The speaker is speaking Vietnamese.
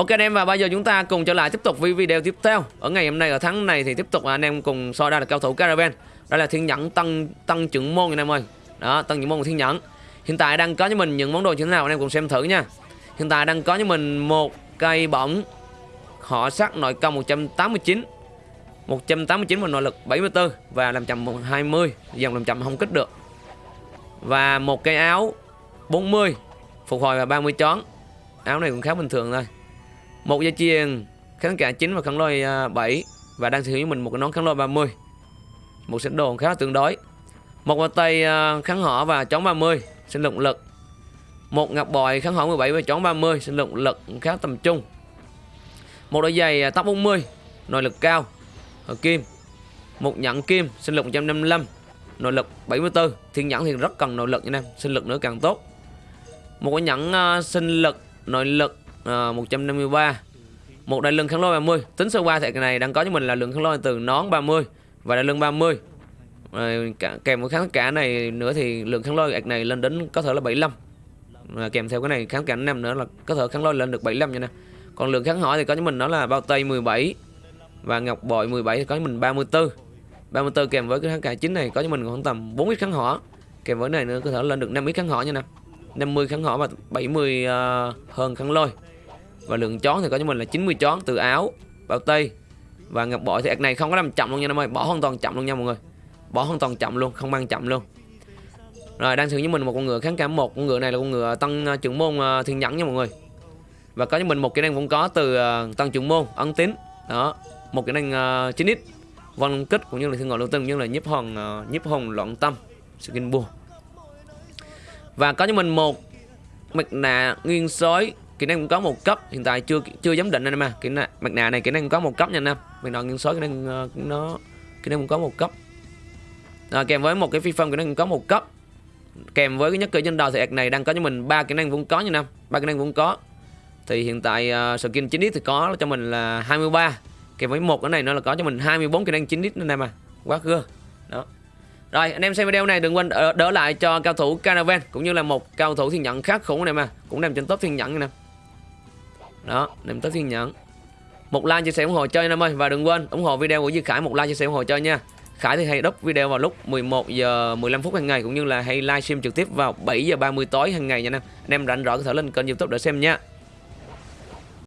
Ok anh em, và bây giờ chúng ta cùng trở lại tiếp tục với video tiếp theo. Ở ngày hôm nay, ở tháng này thì tiếp tục anh em cùng soi ra là cao thủ Caravan. Đây là thiên nhẫn tăng tăng trưởng môn anh em ơi. Đó tăng trưởng môn của thiên nhẫn. Hiện tại đang có cho mình những món đồ như thế nào, anh em cùng xem thử nha. Hiện tại đang có cho mình một cây bổng Họ sắc nội công 189 189 và nội lực 74 Và làm chậm 20 Dòng làm chậm không kích được. Và một cây áo 40 Phục hồi và 30 chón Áo này cũng khá bình thường thôi một dây chuyền kháng cả 9 và kháng lôi à, 7 và đang sử dụng mình một cái nón kháng lôi 30 một set đồ khá là tương đối. Một bàn tay à, kháng hỏa và chống 30 sinh lực lực. Một ngọc bội kháng hỏa 17 và chống 30 sinh lực lực khá tầm trung. Một đôi giày à, tóc 40 nội lực cao ở kim. Một nhẫn kim sinh lực 155 nội lực 74 thiên nhẫn thì rất cần nội lực nha em sinh lực nữa càng tốt. Một cái nhẫn uh, sinh lực nội lực Ờ, à, 153 một đại lưng kháng lôi 30 tính sơ qua thì cái này đang có cho mình là lượng kháng lôi từ nón 30 và đại lưng 30 à, cả, kèm với kháng cả này nữa thì lượng kháng lôi này lên đến có thể là 75 à, kèm theo cái này kháng cảnh năm nữa là có thể kháng lôi lên được 75 nha nè. Còn lượng kháng hỏi thì có cho mình nó là bao tây 17 và ngọc bội 17 thì có cho mình 34 34 kèm với cái kháng cả chính này có cho mình khoảng tầm 4 ít kháng hỏa. Kèm với này nữa có thể lên được 5 ít kháng hỏa nha nè. 50 kháng hỏa và 70 uh, ờ, hơn kháng lôi. Và lượng chón thì có cho mình là 90 chón từ áo bao tây và ngọc bội thì ạc này không có làm chậm luôn nha em ơi bỏ hoàn toàn chậm luôn nha mọi người. Bỏ hoàn toàn chậm luôn không mang chậm luôn. Rồi đang sử với mình một con ngựa kháng cảm một. Con ngựa này là con ngựa tăng uh, ờ, trưởng môn uh, thiên nhẫn nha mọi người. Và có cho mình một kỹ năng cũng có từ uh, tăng trưởng môn ấn tín. Đó một kỹ năng uh, 9 x. Vân kích cũng như là thương ngọn lưu tinh cũng như là nhiếp hồn uh, nhiếp hồn loạn tâm skin bùa và có cho mình một mặt nạ nguyên sói. Kỹ năng cũng có một cấp. Hiện tại chưa chưa giám định anh em à kỹ năng mặt nạ này kỹ năng cũng có một cấp nha anh em. Mặt nạ nguyên sói kỹ năng uh, nó kỹ năng cũng có một cấp. À, kèm với một cái phi phong kỹ năng cũng có một cấp. Kèm với cái nhất cử trên đầu thì ạc này đang có cho mình ba kỹ năng cũng có nha năm ba kỹ năng cũng có. Thì hiện tại uh, skin 9 thì có cho mình là 23 kèm với một cái này nó là có cho mình 24 kỹ năng 9 anh em à quá cưa đó rồi anh em xem video này đừng quên đỡ, đỡ lại cho cao thủ Caravan cũng như là một cao thủ thiên nhận khác khủng này mà. Cũng nằm trên top thiên nhận nè. Đó nằm top thiên nhận một like chia sẻ ủng hộ chơi anh em ơi. Và đừng quên ủng hộ video của Duy Khải một like chia sẻ ủng hộ chơi nha. Khải thì hay đúc video vào lúc 11 giờ 15 phút hàng ngày cũng như là hay livestream trực tiếp vào 7 giờ 30 tối hàng ngày nha anh em. Anh em rảnh rỗi có thể lên kênh YouTube để xem nha.